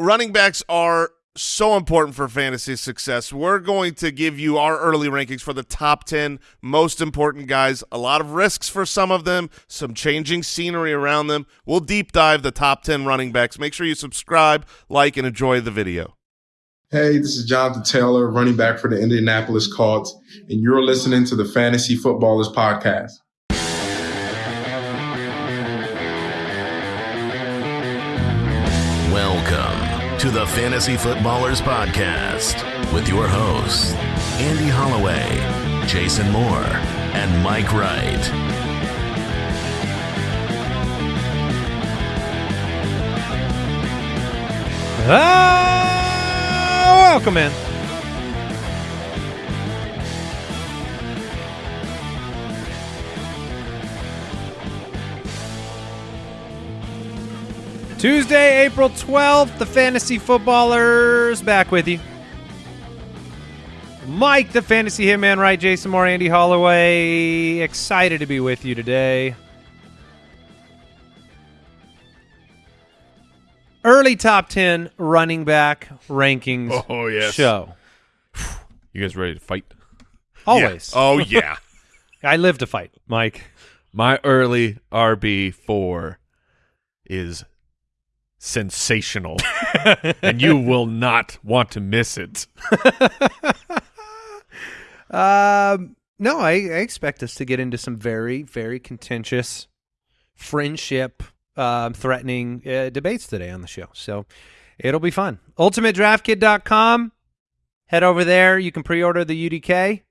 running backs are so important for fantasy success. We're going to give you our early rankings for the top 10 most important guys. A lot of risks for some of them, some changing scenery around them. We'll deep dive the top 10 running backs. Make sure you subscribe, like, and enjoy the video. Hey, this is Jonathan Taylor, running back for the Indianapolis Colts, and you're listening to the Fantasy Footballers Podcast. To the Fantasy Footballers Podcast with your hosts, Andy Holloway, Jason Moore, and Mike Wright. Ah, welcome in. Tuesday, April 12th, the Fantasy Footballers back with you. Mike, the Fantasy Hitman, right? Jason Moore, Andy Holloway. Excited to be with you today. Early top 10 running back rankings Oh, oh yes. show. You guys ready to fight? Always. Oh, yeah. I live to fight, Mike. My early RB four is sensational, and you will not want to miss it. Um, no, I, I expect us to get into some very, very contentious, friendship um, threatening uh, debates today on the show. So it'll be fun. UltimateDraftKit.com. Head over there. You can pre-order the UDK.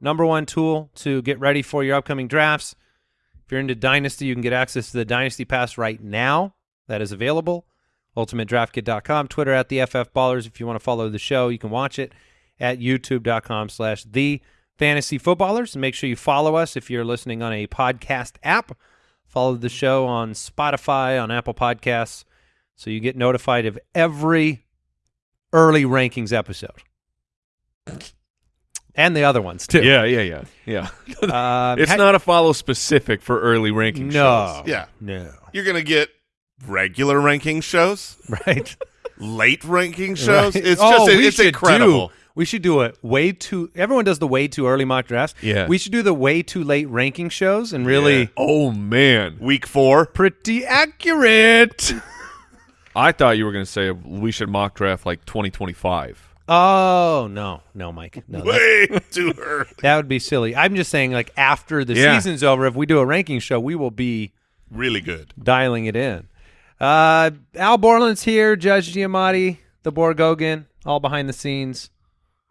Number one tool to get ready for your upcoming drafts. If you're into Dynasty, you can get access to the Dynasty Pass right now. That is available. UltimateDraftKit.com. Twitter at the FF Ballers. If you want to follow the show, you can watch it at youtube.com slash the fantasy footballers. And make sure you follow us if you're listening on a podcast app. Follow the show on Spotify, on Apple Podcasts, so you get notified of every early rankings episode. And the other ones too. Yeah, yeah, yeah, yeah. Um, it's not a follow specific for early ranking no. shows. Yeah. No. You're going to get regular ranking shows, Right. late ranking shows. Right. It's Oh, just we it's incredible. do- we should do it way too. Everyone does the way too early mock drafts. Yeah. We should do the way too late ranking shows and really Yeah. Oh man, Week four. pretty accurate. I thought you were going to say we should mock draft like 2025. Oh no, no, Mike. No, that, Way too early. that would be silly. I'm just saying, like after the Yeah. season's over, if we do a ranking show, we will be Really good. dialing it in. Uh, Al Borland's here. Judge Giamatti, the Borgogan, all behind the scenes.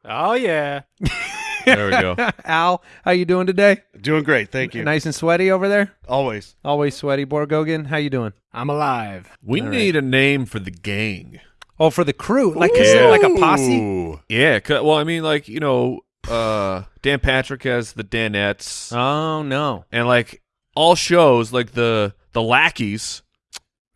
Oh yeah, There we go. Al, how you doing today? doing great. Thank you. Nice and sweaty over there. Always. Always sweaty, Borgogan. How you doing? I'm alive. We need a name for the gang. Oh, for the crew, like is it like a posse? Ooh. Yeah, 'cause- well, I mean, like you know, uh, Dan Patrick has the Danettes, Oh no, and like all shows, like the the lackeys,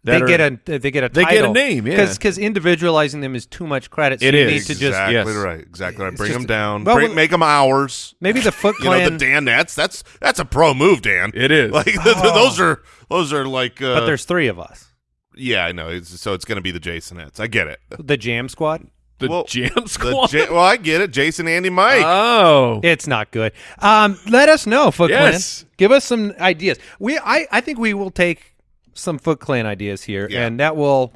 they are- get a they get a they get a title. name, yeah. because individualizing them is too much credit. So It you is. need to just exactly yes. right. Exactly right. Bring just- them down. well, Bring, make them ours. maybe the Foot You know Clan. the Danettes. That's that's a pro move, Dan. It is. Like those are those are like. Uh, but there's three of us. yeah, I know. It's, so it's going to be the Jasonettes. I get it. The Jam Squad. the well, Jam The Squad. Well, I get it. Jason, Andy, Mike. oh, It's not good. Um, let us know, Foot Yes. Clan. Give us some ideas. We, I, I think we will take some Foot Clan ideas here, Yeah. and that will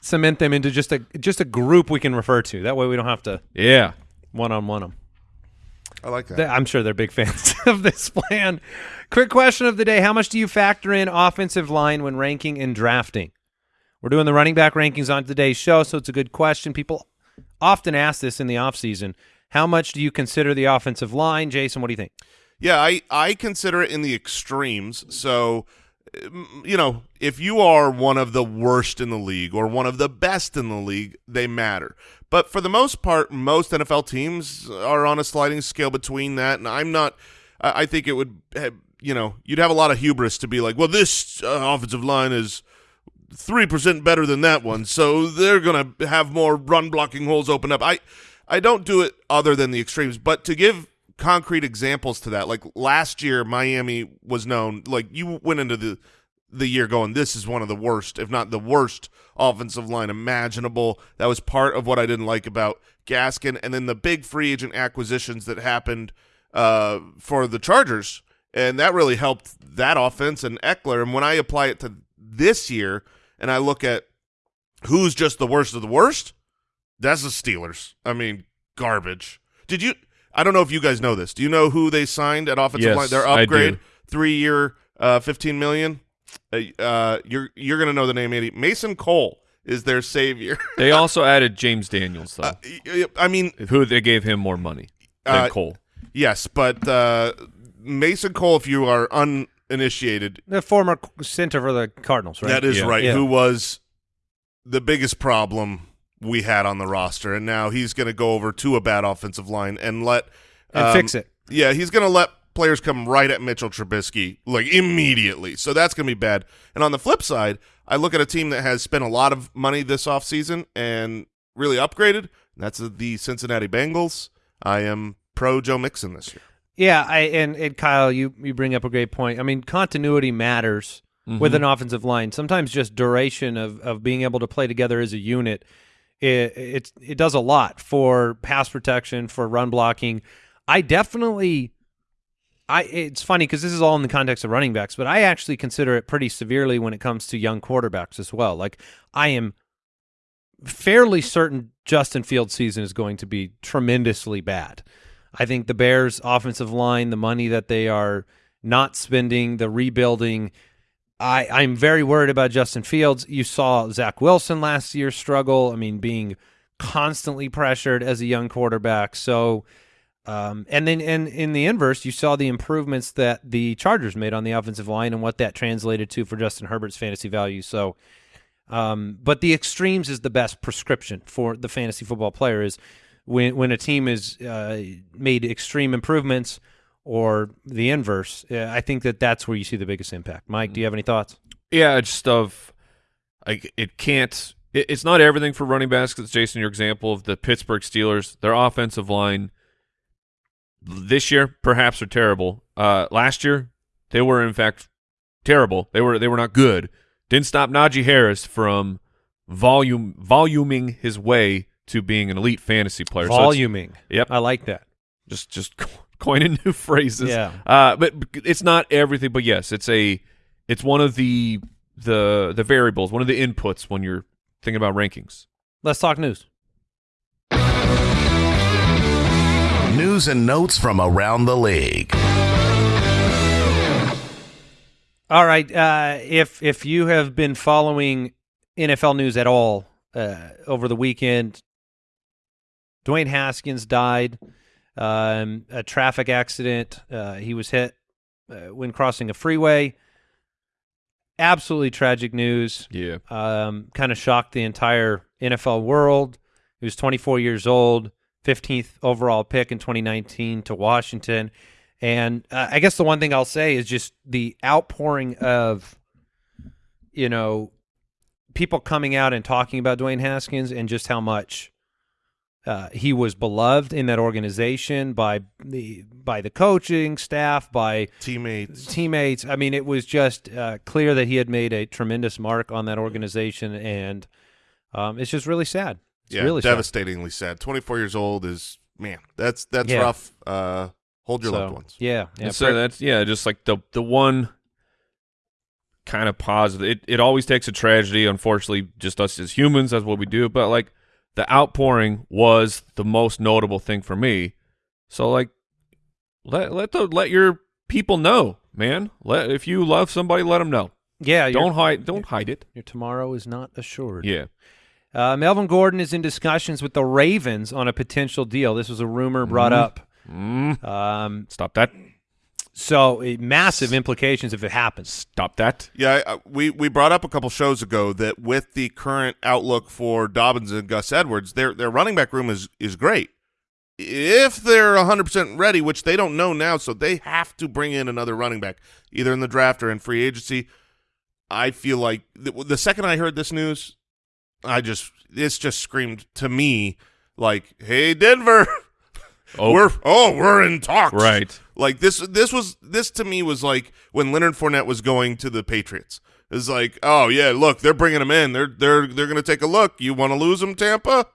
cement them into just a just a group we can refer to. That way, we don't have to yeah. one on one them. I like that. I'm sure they're big fans of this plan. Quick question of the day: How much do you factor in offensive line when ranking and drafting? We're doing the running back rankings on today's show, so it's a good question. People often ask this in the offseason. How much do you consider the offensive line, Jason? What do you think? Yeah, I, I consider it in the extremes. So, you know, if you are one of the worst in the league or one of the best in the league, they matter. But for the most part, most NFL teams are on a sliding scale between that. And I'm not, I think it would, have, you know, you'd have a lot of hubris to be like, well, this uh, offensive line is three percent better than that one, so they're gonna have more run blocking holes open up. I I don't do it other than the extremes, but to give concrete examples to that, like last year, Miami was known. Like you went into the the year going, this is one of the worst, if not the worst, offensive line imaginable. That was part of what I didn't like about Gaskin. And then the big free agent acquisitions that happened uh, for the Chargers, and that really helped that offense and Ekeler. And when I apply it to this year and I look at who's just the worst of the worst, that's the Steelers. I mean, garbage. Did you? I don't know if you guys know this. Do you know who they signed at offensive Yes, line? Their upgrade, three year, uh, fifteen million. Uh, uh, you're you're gonna know the name, Andy. Mason Cole is their savior. They also added James Daniels, though, Uh, y- y- I mean, who they gave him more money than Uh, Cole. yes, but uh, Mason Cole, if you are uninitiated, The former center for the Cardinals, right? that is Yeah. right. Yeah. Who was the biggest problem we had on the roster, and now he's going to go over to a bad offensive line and let and um, fix it. Yeah, he's going to let players come right at Mitchell Trubisky like immediately. So that's going to be bad. And on the flip side, I look at a team that has spent a lot of money this offseason and really upgraded. And that's the Cincinnati Bengals. I am pro Joe Mixon this year. Yeah, I and, and Kyle, you you bring up a great point. I mean, continuity matters with an offensive line. Sometimes just duration of of being able to play together as a unit, it it, it does a lot for pass protection, for run blocking. I definitely. I, it's funny because this is all in the context of running backs, but I actually consider it pretty severely when it comes to young quarterbacks as well. Like I am fairly certain Justin Fields' season is going to be tremendously bad. I think the Bears' offensive line, the money that they are not spending, the rebuilding. I, I'm very worried about Justin Fields. You saw Zach Wilson last year struggle. I mean, being constantly pressured as a young quarterback. So, um, and then and in the inverse, you saw the improvements that the Chargers made on the offensive line and what that translated to for Justin Herbert's fantasy value. So, um, but the extremes is the best prescription for the fantasy football player. Is when when a team is uh, made extreme improvements or the inverse. I think that that's where you see the biggest impact. Mike, do you have any thoughts? Yeah, just of like it can't. It, it's not everything for running backs. Jason, your example of the Pittsburgh Steelers, their offensive line this year perhaps are terrible. Uh, last year they were in fact terrible. They were they were not good. Didn't stop Najee Harris from volume voluming his way to being an elite fantasy player. So Voluming. Yep. I like that. just just coining new phrases. Yeah. Uh, but it's not everything. But yes, it's a it's one of the the the variables, one of the inputs when you're thinking about rankings. Let's talk news. News and notes from around the league. All right. Uh, if if you have been following NFL news at all uh, over the weekend, Dwayne Haskins died. Um, a traffic accident. Uh, he was hit uh, when crossing a freeway. Absolutely tragic news. Yeah. Um, kind of shocked the entire NFL world. He was 24 years old, 15th overall pick in 2019 to Washington. And uh, I guess the one thing I'll say is just the outpouring of, you know, people coming out and talking about Dwayne Haskins and just how much uh, he was beloved in that organization by the by the coaching staff, by Teammates. teammates. I mean, it was just uh, clear that he had made a tremendous mark on that organization, and um, it's just really sad. It's yeah, really devastatingly sad. 24 years old is, man, that's that's Yeah. rough. Uh, hold your So, loved ones. Yeah, yeah. and so that's yeah, just like the the one kind of positive. It it always takes a tragedy. Unfortunately, just us as humans, that's what we do. But like the outpouring was the most notable thing for me. So like let let the let your people know, man. Let if you love somebody, let them know. yeah. Don't hide. Don't hide it. Your tomorrow is not assured. Yeah. Uh, Melvin Gordon is in discussions with the Ravens on a potential deal. This was a rumor brought up. Mm, Um, stop that. So massive implications if it happens. Stop that. Yeah, I, I- we we brought up a couple shows ago that with the current outlook for Dobbins and Gus Edwards, their their running back room is is great. If they're 100% ready, which they don't know now, so they have to bring in another running back, either in the draft or in free agency. I feel like the, the second I heard this news, I just this just screamed to me like, "Hey Denver, Oh, we're oh we're in talks." right. Like this this was this to me was like when Leonard Fournette was going to the Patriots. is like, oh yeah, look, they're bringing him in. They're they're they're going to take a look. You want to lose him, Tampa?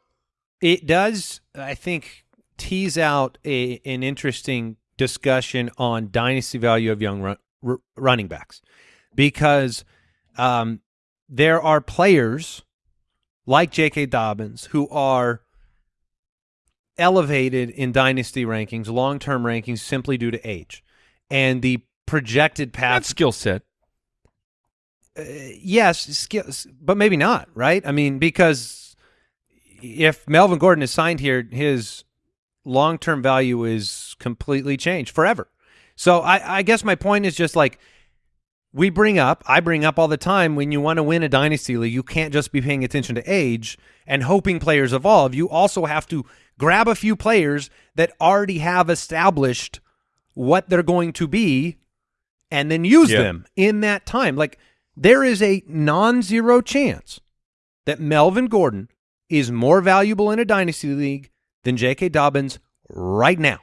It does, I think, tease out a an interesting discussion on dynasty value of young run, r- running backs because um, there are players like J.K. Dobbins who are elevated in dynasty rankings, long term rankings, simply due to age and the projected path. Skill set. Uh, yes, skills, but maybe not, right? I mean, because if Melvin Gordon is signed here, his long term value is completely changed forever. So I, I guess my point is just like we bring up, I bring up all the time when you want to win a dynasty league, you can't just be paying attention to age and hoping players evolve. You also have to grab a few players that already have established what they're going to be and then use them in that time. Like there is a non-zero chance that Melvin Gordon is more valuable in a dynasty league than J.K. Dobbins right now.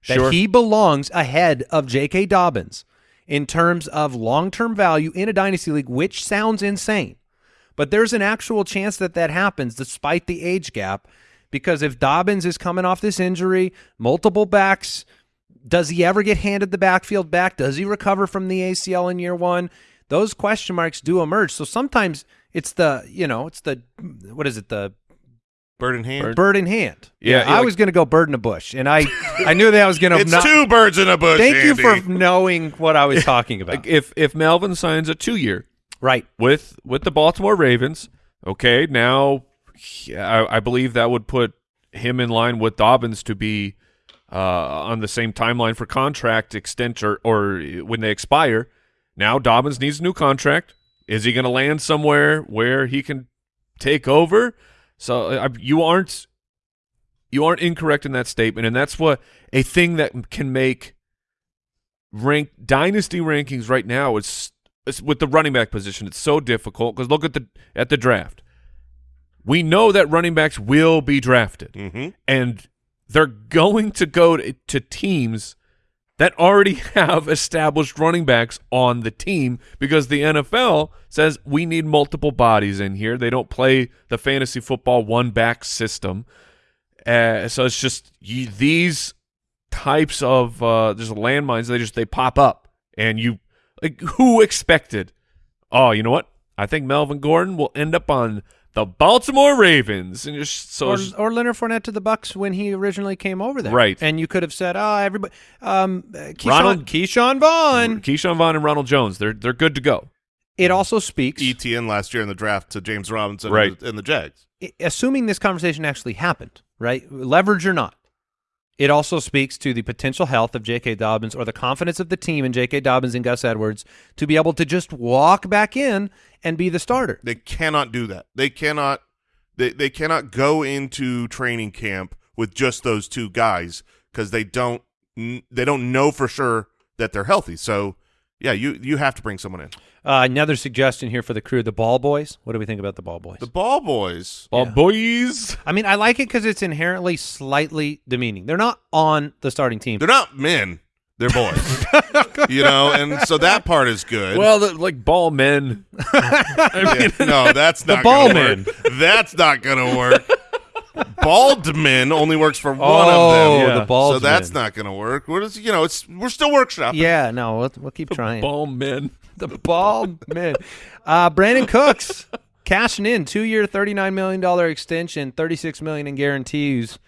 Sure. That he belongs ahead of J.K. Dobbins in terms of long-term value in a dynasty league, which sounds insane. But there's an actual chance that that happens despite the age gap because if Dobbins is coming off this injury, multiple backs, does he ever get handed the backfield back? Does he recover from the ACL in year one? Those question marks do emerge. So sometimes it's the, you know, it's the, what is it, the Bird in hand. bird in hand. Yeah, yeah, I like- was going to go bird in a bush, and I, I knew that I was going to. It's two birds in a bush. Thank you for knowing what I was talking about. Like if if Melvin signs a two year right. with with the Baltimore Ravens, okay, now I, I believe that would put him in line with Dobbins to be uh, on the same timeline for contract extension or, or when they expire. Now Dobbins needs a new contract. Is he going to land somewhere where he can take over? So uh, you aren't you aren't incorrect in that statement, and that's what a thing that can make rank dynasty rankings right now is it's with the running back position. It's so difficult because look at the at the draft. We know that running backs will be drafted, Mhm. and they're going to go to, to teams that already have established running backs on the team because the NFL says we need multiple bodies in here. They don't play the fantasy football one back system. Uh, so it's just you, these types of uh, there's landmines. They just they pop up, and you like who expected? Oh, you know what? I think Melvin Gordon will end up on the Baltimore Ravens, and just so or, just- or Leonard Fournette to the Bucs when he originally came over there, Right. And you could have said, "Oh, everybody, um, uh, Ke'Shawn, Ronald- Ke'Shawn Vaughn." Ke'Shawn Vaughn and Ronald Jones, they're they're good to go. It also speaks, Etienne last year in the draft to James Robinson Right. and, the, and the Jags. assuming this conversation actually happened, right? Leverage or not, it also speaks to the potential health of J.K. Dobbins or the confidence of the team in J.K. Dobbins and Gus Edwards to be able to just walk back in and be the starter. They cannot do that. They cannot. They they cannot go into training camp with just those two guys because they don't they don't know for sure that they're healthy. So yeah, you you have to bring someone in. Uh, another suggestion here for the crew: the Ball Boys. What do we think about the Ball Boys? The ball boys. Ball Yeah. boys. I mean, I like it because it's inherently slightly demeaning. They're not on the starting team. They're not men. They're boys. you know, and so that part is good. Well, the, like ball men. Yeah, no, that's not ball gonna men. work. That's not gonna work. Bald men only works for one oh, of them. Yeah. the Balls. so that's not going to work. What is you know? It's we're still workshopping. Yeah, no, we'll, we'll keep trying. Ball men. The ball man. Uh, Brandin Cooks cashing in two year, thirty nine million dollar extension, thirty six million in guarantees.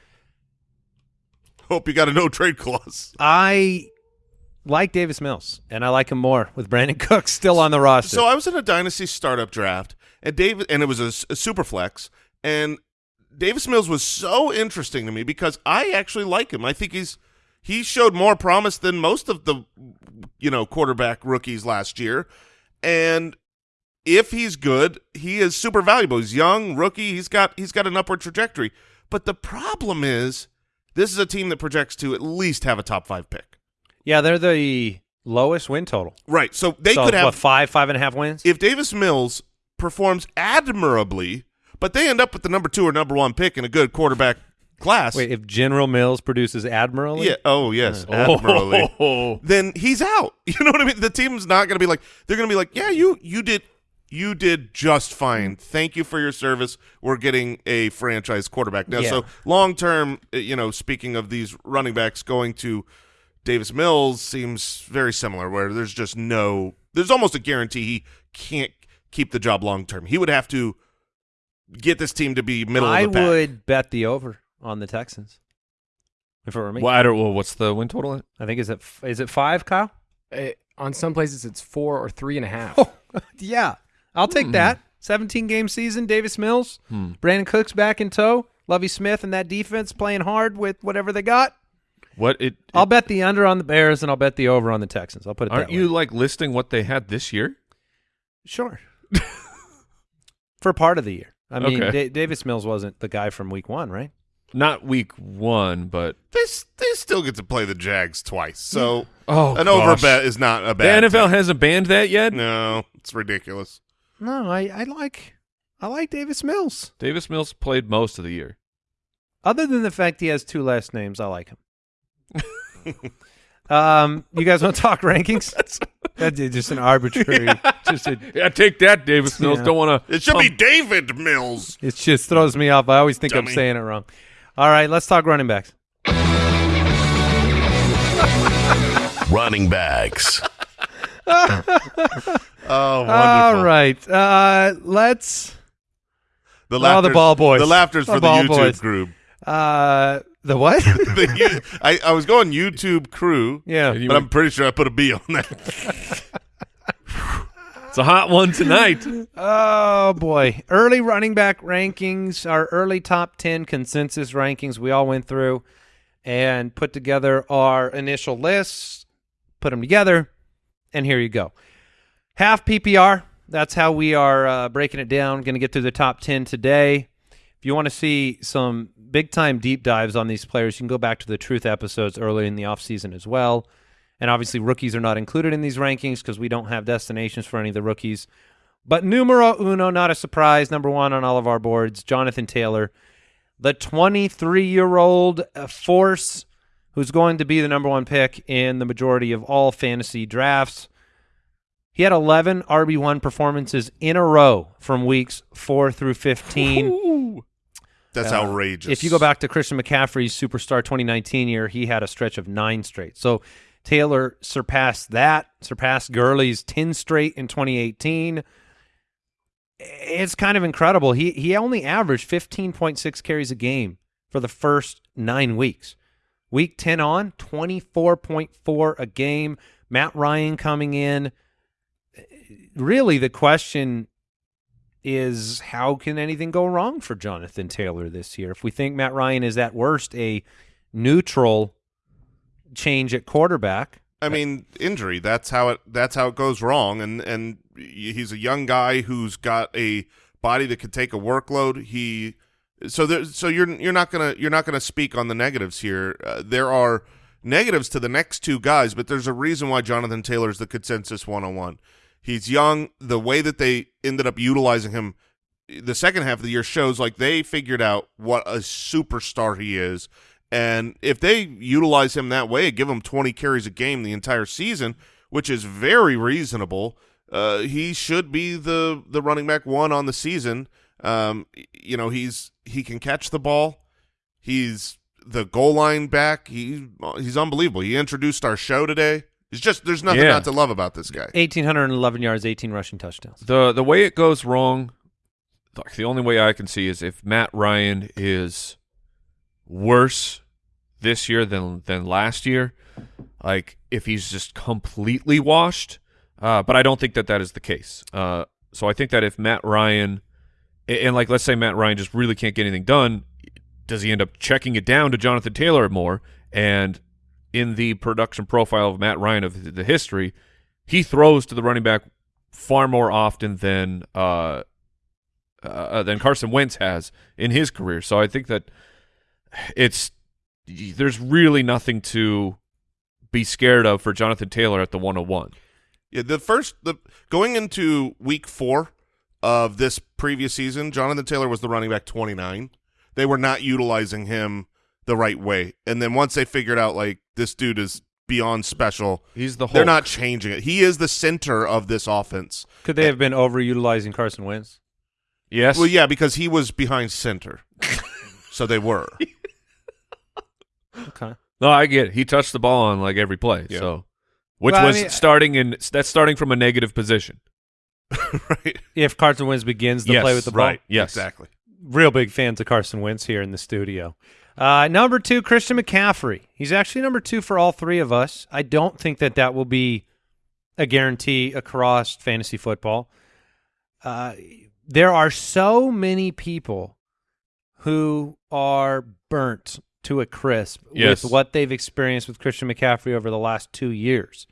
Hope you got a no trade clause. I like Davis Mills, and I like him more with Brandin Cooks still on the roster. So I was in a dynasty startup draft, and David, and it was a super flex, and Davis Mills was so interesting to me because I actually like him. I think he's he showed more promise than most of the you know quarterback rookies last year, and if he's good, he is super valuable. He's young, rookie. He's got he's got an upward trajectory. But the problem is, this is a team that projects to at least have a top five pick. yeah, they're the lowest win total. Right. So they so could have what, five, five and a half wins. if Davis Mills performs admirably, but they end up with the number two or number one pick in a good quarterback class. Wait, if General Mills produces admirably, yeah. Oh yes, admirably. Oh. Then he's out. You know what I mean? The team's not going to be like they're going to be like, yeah, you you did you did just fine. Thank you for your service. We're getting a franchise quarterback now. Yeah. So long term, uh, you know, speaking of these running backs going to Davis Mills seems very similar, where there's just no, there's almost a guarantee he can't keep the job long term. He would have to get this team to be middle I of the pack. would bet the over on the Texans. If it were me, Well, I don't. Well, what's the win total? I think is it f- is it five, Kyle? Uh, on some places, it's four or three and a half. Oh, yeah, I'll take that. Seventeen game season, Davis Mills, Hmm. Brandin Cooks back in tow, Lovie Smith and that defense playing hard with whatever they got. What it? I'll bet the under on the Bears and I'll bet the over on the Texans. I'll put it aren't that you like listing what they had this year? Sure. For part of the year. I mean, Okay. Da- Davis Mills wasn't the guy from week one, right? Not week one, but They they still get to play the Jags twice, so oh, an gosh. over bet is not a bad. The. NFL thing. hasn't banned that yet. no, it's ridiculous. No, I, I like I like Davis Mills. Davis Mills played most of the year. Other than the fact he has two last names, I like him. um, you guys want to talk rankings? That's just an arbitrary. Just a, Yeah, take that, Davis Mills. Yeah. Don't want to. It should be David Mills. it just throws me off. I always think I'm saying it wrong. All right, let's talk running backs. Running backs. Oh, wonderful. All right, uh, let's. The Oh, the ball boys. The laughter's The for the ball YouTube boys. group. Uh, the what? The I, I was going YouTube crew, yeah. And you but I'm pretty sure I put a B on that. It's a hot one tonight. Oh boy. Early running back rankings, our early top 10 consensus rankings we all went through and put together our initial lists, put them together, and here you go. Half PPR, that's how we are uh, breaking it down. Going to get through the top 10 today. If you want to see some big time deep dives on these players, you can go back to the truth episodes early in the offseason as well. And obviously, rookies are not included in these rankings because we don't have destinations for any of the rookies. But numero uno, not a surprise, number one on all of our boards, Jonathan Taylor, the 23 year old force who's going to be the number one pick in the majority of all fantasy drafts. He had 11 RB1 performances in a row from weeks four through 15. That's Uh, outrageous. If you go back to Christian McCaffrey's superstar 2019 year, he had a stretch of nine straight. So Taylor surpassed that, surpassed Gurley's 10 straight in 2018. It's kind of incredible. He he only averaged 15.6 carries a game for the first nine weeks. Week 10 on, 24.4 a game. Matt Ryan coming in. Really, the question is how can anything go wrong for Jonathan Taylor this year? If we think Matt Ryan is at worst a neutral change at quarterback, I mean, injury. That's how it. That's how it goes wrong. And and he's a young guy who's got a body that can take a workload. He so there. So you're you're not gonna you're not gonna speak on the negatives here. Uh, there are negatives to the next two guys, but there's a reason why Jonathan Taylor is the consensus one on one. He's young. The way that they ended up utilizing him, the second half of the year shows like they figured out what a superstar he is. And if they utilize him that way, give him 20 carries a game the entire season, which is very reasonable, uh, he should be the the running back one on the season. Um, you know, he's he can catch the ball. He's the goal line back. He he's unbelievable. He introduced our show today. It's just there's nothing Yeah. not to love about this guy. 1,811 yards, 18 rushing touchdowns. the The way it goes wrong, the only way I can see is if Matt Ryan is worse this year than than last year. Like if he's just completely washed, uh, but I don't think that that is the case. Uh, so I think that if Matt Ryan, and, like let's say Matt Ryan just really can't get anything done, does he end up checking it down to Jonathan Taylor more? And in the production profile of Matt Ryan of the, the history, he throws to the running back far more often than uh, uh, than Carson Wentz has in his career. So I think that it's there's really nothing to be scared of for Jonathan Taylor at the 101. Yeah, the first the going into week four of this previous season, Jonathan Taylor was the running back 29. They were not utilizing him the right way, and then once they figured out like this dude is beyond special. He's the They're not changing it. He is the center of this offense. Could they have been overutilizing Carson Wentz? Yes. Well, yeah, because he was behind center, so they were. Okay. No, I get it. He touched the ball on like every play. Yeah. So, which Well, I was mean- starting in that's starting from a negative position. right. If Carson Wentz begins the Yes, play with the ball, Right. Yes. Exactly. real big fans of Carson Wentz here in the studio. Uh, number two, Christian McCaffrey. He's actually number two for all three of us. I don't think that that will be a guarantee across fantasy football. Uh, there are so many people who are burnt to a crisp Yes. with what they've experienced with Christian McCaffrey over the last two years.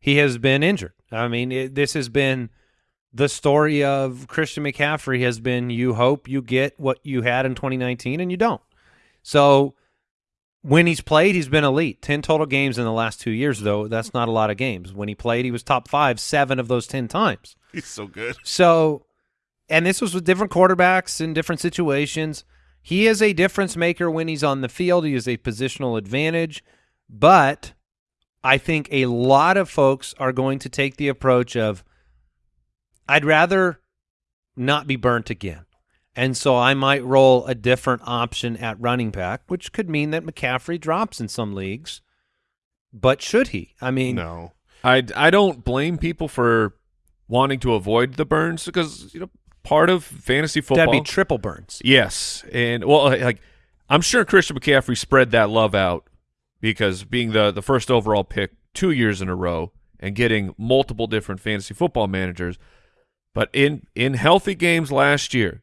He has been injured. I mean, it, this has been the story of Christian McCaffrey has been you hope you get what you had in 2019 and you don't. So when he's played, he's been elite. 10 total games in the last two years, though. That's not a lot of games. When he played, he was top five, seven of those 10 times. He's so good. So, and this was with different quarterbacks in different situations. He is a difference maker when he's on the field. He is a positional advantage, but I think a lot of folks are going to take the approach of I'd rather not be burnt again. And so I might roll a different option at running back, which could mean that McCaffrey drops in some leagues. But should he? I mean, No. I I don't blame people for wanting to avoid the burns because you know part of fantasy football. that'd be triple burns. Yes, and well, uh, like I'm sure Christian McCaffrey spread that love out because being the the first overall pick two years in a row and getting multiple different fantasy football managers, but in in healthy games last year,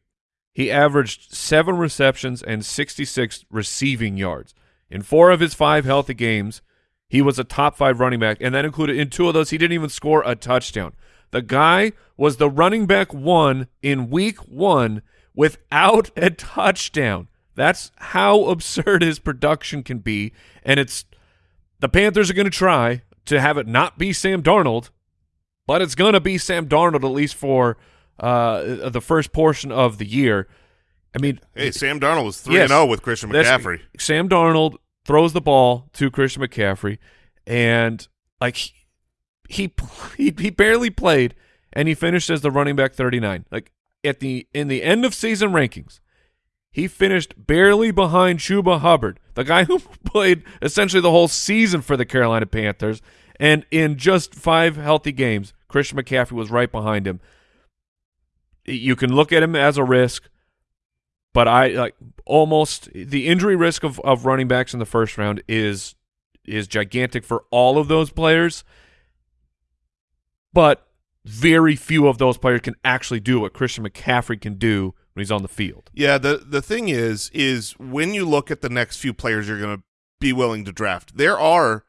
he averaged seven receptions and 66 receiving yards in four of his five healthy games. He was a top five running back, and that included in two of those he didn't even score a touchdown. The guy was the running back one in week one without a touchdown. That's how absurd his production can be, and it's the Panthers are going to try to have it not be Sam Darnold, but it's going to be Sam Darnold at least for uh, the first portion of the year. I mean, Hey, Sam Darnold was 3 Yes. and 0 with Christian McCaffrey. Sam Darnold throws the ball to Christian McCaffrey, and like he he he, barely played, and he finished as the running back thirty nine. Like at the in the end of season rankings, he finished barely behind Chuba Hubbard, the guy who played essentially the whole season for the Carolina Panthers, and in just five healthy games, Christian McCaffrey was right behind him. You can look at him as a risk but I like almost the injury risk of, of running backs in the first round is is gigantic for all of those players. But very few of those players can actually do what Christian McCaffrey can do when he's on the field. Yeah, the the thing is is when you look at the next few players you're going to be willing to draft, there are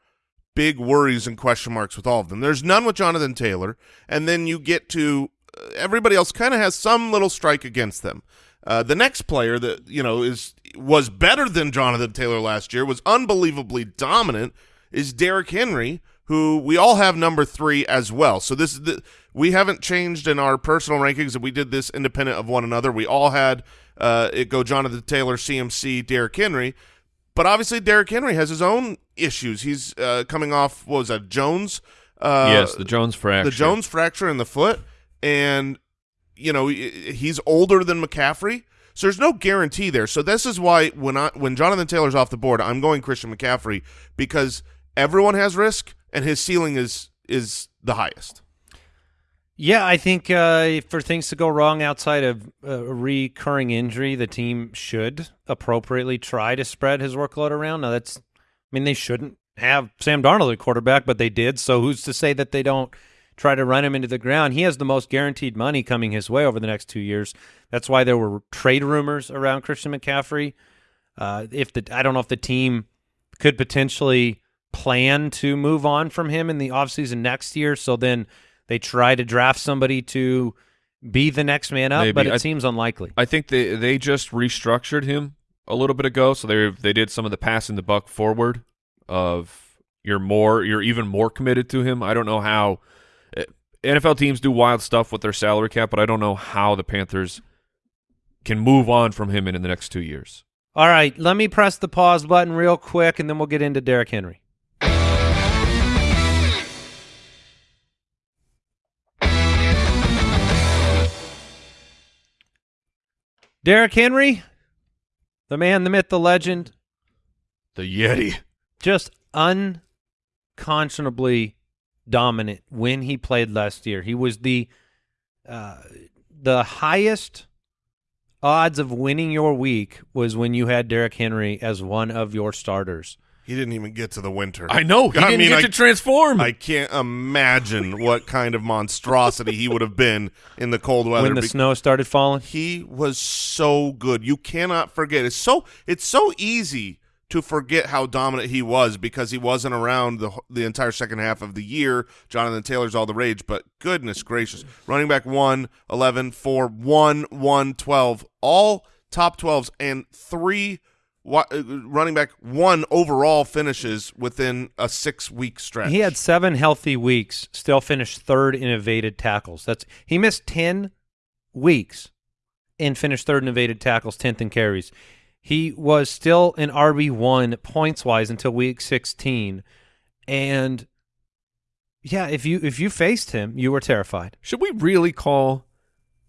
big worries and question marks with all of them. There's none with Jonathan Taylor, and then you get to uh, everybody else kind of has some little strike against them. Uh, the next player that you know is was better than Jonathan Taylor last year, was unbelievably dominant, is Derrick Henry, who we all have number three as well. So this is the, we haven't changed in our personal rankings, and we did this independent of one another. We all had uh, it go Jonathan Taylor, CMC, Derrick Henry, but obviously Derrick Henry has his own issues. He's uh, coming off what was that Jones? Uh, yes, the Jones fracture. the Jones fracture in the foot, and you know he's older than McCaffrey, so there's no guarantee there. So this is why when I when Jonathan Taylor's off the board, I'm going Christian McCaffrey because everyone has risk and his ceiling is is the highest. Yeah, I think uh, for things to go wrong outside of a recurring injury, the team should appropriately try to spread his workload around. Now, that's, I mean, they shouldn't have Sam Darnold at quarterback, but they did. So who's to say that they don't try to run him into the ground? He has the most guaranteed money coming his way over the next two years. That's why there were trade rumors around Christian McCaffrey. Uh, if the I don't know if the team could potentially plan to move on from him in the offseason next year. So then they try to draft somebody to be the next man up, Maybe. but it I- seems unlikely. I think they they just restructured him a little bit ago, so they they did some of the passing the buck forward of you're more you're even more committed to him. I don't know how eh, NFL teams do wild stuff with their salary cap, but I don't know how the Panthers can move on from him in, in the next two years. All right, let me press the pause button real quick, and then we'll get into Derrick Henry. Derrick Henry, the man, the myth, the legend, The Yeti. just unconscionably dominant when he played last year. He was the uh, the highest odds of winning your week was when you had Derrick Henry as one of your starters. He didn't even get to the winter. I know. He I didn't mean, get I- to transform. I can't imagine what kind of monstrosity he would have been in the cold weather. when the be- snow started falling. he was so good. You cannot forget. It's so it's so easy to forget how dominant he was because he wasn't around the the entire second half of the year. Jonathan Taylor's all the rage, but goodness gracious. Running back 1, 11, 4, 1, 1, 12, all top 12s and 3 wa- uh, Uh, running back 1 overall finishes within a 6-week stretch. He had seven healthy weeks, still finished third in evaded tackles. That's he missed ten weeks and finished third in evaded tackles, tenth in carries. He was still an RB one points wise until week sixteen, and yeah, if you if you faced him, you were terrified. Should we really call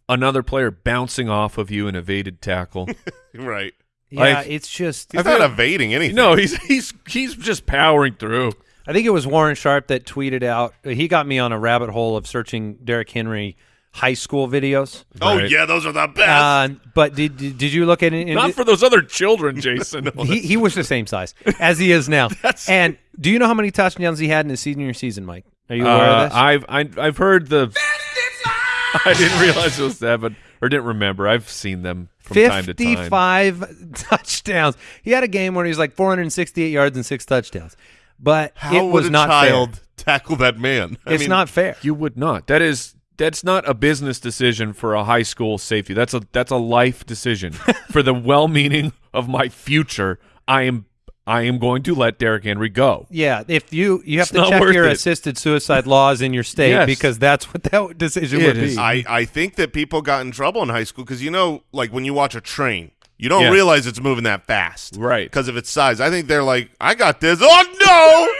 another player bouncing off of you an evaded tackle? right. Yeah, Like- it's just He's not evading anything. no, he's he's he's just powering through. I think it was Warren Sharp that tweeted out. He got me on a rabbit hole of searching Derrick Henry high school videos. Oh Right. yeah, those are the best. Uh, but did, did did you look at it? Not for those other children, Jason. he, he was the same size as he is now. and do you know how many touchdowns he had in his senior season, Mike? Are you aware Uh, of this? I've I, I've heard the. I didn't realize it was that, but or didn't remember. I've seen them from time to time. Fifty-five touchdowns. He had a game where he was like 468 yards and six touchdowns, but How it would was a not child fair. tackle that man? I It's mean, not fair. You would not. That is that's not a business decision for a high school safety. That's a that's a life decision for the well-meaning of my future. I am I am going to let Derrick Henry go. Yeah, if you you have It's to check your it. assisted suicide laws in your state Yes. because that's what that decision It would is. be. I, I think that people got in trouble in high school because you know, like when you watch a train, you don't Yeah. realize it's moving that fast, Right. Because of its size. I think they're like, I got this. Oh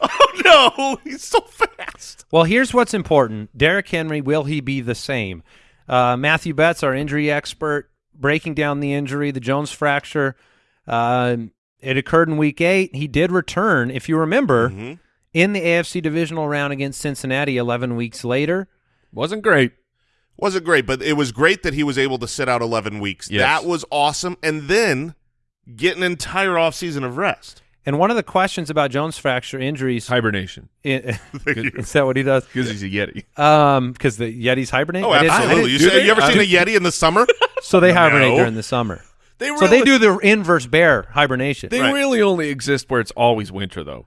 no! oh no! He's so fast. Well, here's what's important. Derrick Henry, will he be the same? Uh, Matthew Betz, our injury expert, breaking down the injury, the Jones fracture. Um it occurred in week eight. He did return, if you remember, Mhm. in the AFC divisional round against Cincinnati 11 weeks later. Wasn't great. Wasn't great, but it was great that he was able to sit out 11 weeks. Yes. That was awesome. And then get an entire offseason of rest. And one of the questions about Jones fracture injuries, Hibernation i- is that what he does? because he's a Yeti. Um, because the Yetis hibernate. Oh, I didn't- I absolutely. You, do say, you ever I- seen a Yeti in the summer? so they hibernate No. during the summer. They So they do the inverse bear hibernation. They Right. really only exist where it's always winter, though.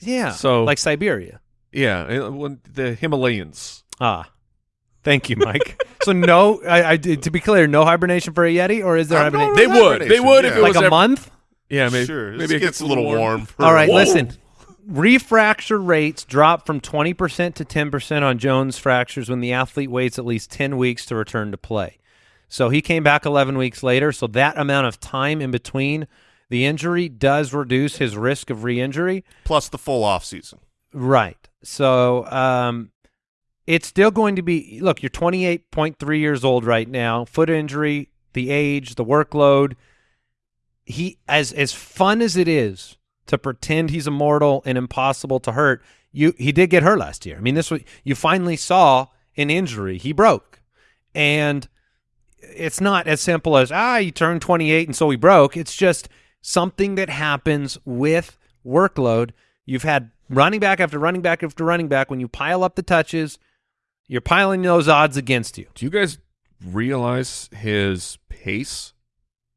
yeah. So- like Siberia. Yeah, uh, the Himalayans. Ah, thank you, Mike. so no, I, I did- to be clear, no hibernation for a Yeti, or is there I'm not hibernation? They really would. They hibernation, would if yeah. it like was a ev- month? Yeah, maybe. sure. Maybe Maybe it gets a little warm. for- All right, Whoa. listen. Refracture rates drop from 20% to 10% on Jones fractures when the athlete waits at least 10 weeks to return to play. So he came back 11 weeks later. So that amount of time in between the injury does reduce his risk of re-injury. Plus the full offseason. Right. So um, it's still going to be look, you're 28.3 years old right now. Foot injury, the age, the workload. He as as fun as it is to pretend he's immortal and impossible to hurt, you he did get hurt last year. I mean, this was you finally saw an injury. He broke. And it's not as simple as ah, you turned 28 and so he broke. It's just something that happens with workload. You've had running back after running back after running back. When you pile up the touches, you're piling those odds against you. Do you guys realize his pace?